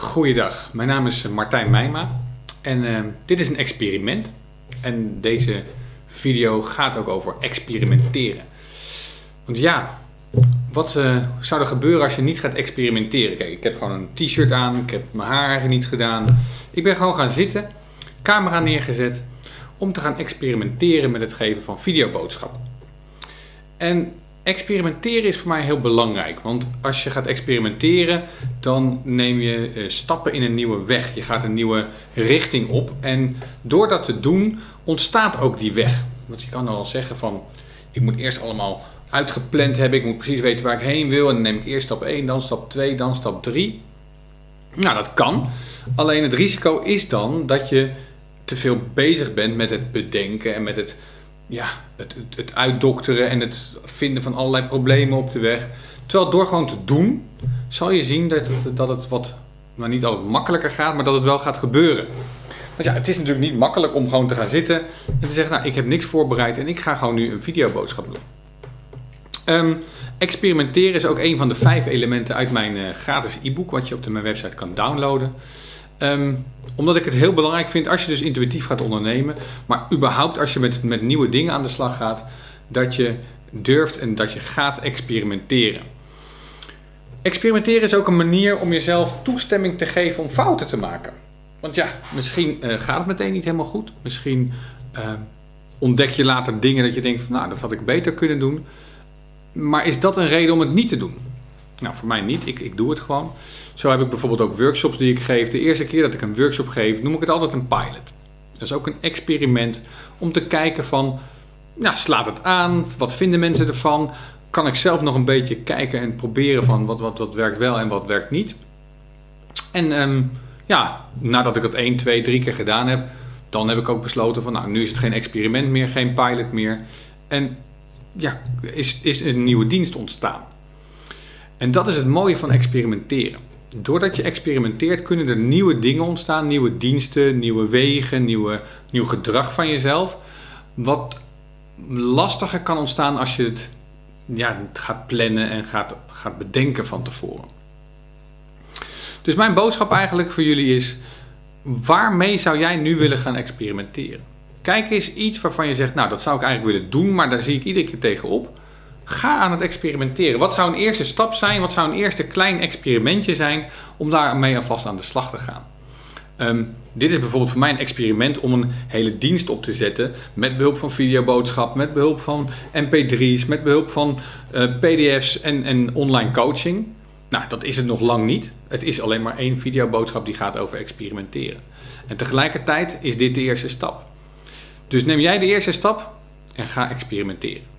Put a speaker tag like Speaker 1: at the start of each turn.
Speaker 1: Goeiedag, mijn naam is Martijn Meijma en uh, dit is een experiment. En deze video gaat ook over experimenteren. Want ja, wat uh, zou er gebeuren als je niet gaat experimenteren? Kijk, ik heb gewoon een t-shirt aan, ik heb mijn haar niet gedaan. Ik ben gewoon gaan zitten, camera neergezet, om te gaan experimenteren met het geven van videoboodschappen. En experimenteren is voor mij heel belangrijk. Want als je gaat experimenteren, dan neem je uh, stappen in een nieuwe weg. Je gaat een nieuwe richting op. En door dat te doen, ontstaat ook die weg. Want je kan wel zeggen van, ik moet eerst allemaal uitgepland hebben. Ik moet precies weten waar ik heen wil. En dan neem ik eerst stap 1, dan stap 2, dan stap 3. Nou, dat kan. Alleen het risico is dan dat je te veel bezig bent met het bedenken en met het ja, het, het, uitdokteren en het vinden van allerlei problemen op de weg. Terwijl door gewoon te doen, zal je zien dat het, dat het wat, nou niet altijd makkelijker gaat, maar dat het wel gaat gebeuren. Want ja, het is natuurlijk niet makkelijk om gewoon te gaan zitten en te zeggen, nou ik heb niks voorbereid en ik ga gewoon nu een videoboodschap doen. Um, experimenteren is ook een van de vijf elementen uit mijn uh, gratis e-book, wat je op de, mijn website kan downloaden. Um, omdat ik het heel belangrijk vind als je dus intuïtief gaat ondernemen, maar überhaupt als je met, met nieuwe dingen aan de slag gaat, dat je durft en dat je gaat experimenteren. Experimenteren is ook een manier om jezelf toestemming te geven om fouten te maken. Want ja, misschien uh, gaat het meteen niet helemaal goed. Misschien uh, ontdek je later dingen dat je denkt van nou, dat had ik beter kunnen doen. Maar is dat een reden om het niet te doen? Nou, voor mij niet. Ik, ik doe het gewoon. Zo heb ik bijvoorbeeld ook workshops die ik geef. De eerste keer dat ik een workshop geef, noem ik het altijd een pilot. Dat is ook een experiment om te kijken van, slaat het aan? Wat vinden mensen ervan? Kan ik zelf nog een beetje kijken en proberen van wat, wat, wat werkt wel en wat werkt niet? En um, ja, nadat ik dat 1, 2, 3 keer gedaan heb, dan heb ik ook besloten van, nou, nu is het geen experiment meer, geen pilot meer. En ja, is, is een nieuwe dienst ontstaan. En dat is het mooie van experimenteren. Doordat je experimenteert kunnen er nieuwe dingen ontstaan, nieuwe diensten, nieuwe wegen, nieuwe, nieuw gedrag van jezelf. Wat lastiger kan ontstaan als je het ja, gaat plannen en gaat, gaat bedenken van tevoren. Dus mijn boodschap eigenlijk voor jullie is, waarmee zou jij nu willen gaan experimenteren? Kijk eens iets waarvan je zegt, nou dat zou ik eigenlijk willen doen, maar daar zie ik iedere keer tegenop. Ga aan het experimenteren. Wat zou een eerste stap zijn? Wat zou een eerste klein experimentje zijn om daarmee alvast aan de slag te gaan? Um, dit is bijvoorbeeld voor mij een experiment om een hele dienst op te zetten met behulp van videoboodschap, met behulp van mp3's, met behulp van uh, pdf's en, en online coaching. Nou, dat is het nog lang niet. Het is alleen maar één videoboodschap die gaat over experimenteren. En tegelijkertijd is dit de eerste stap. Dus neem jij de eerste stap en ga experimenteren.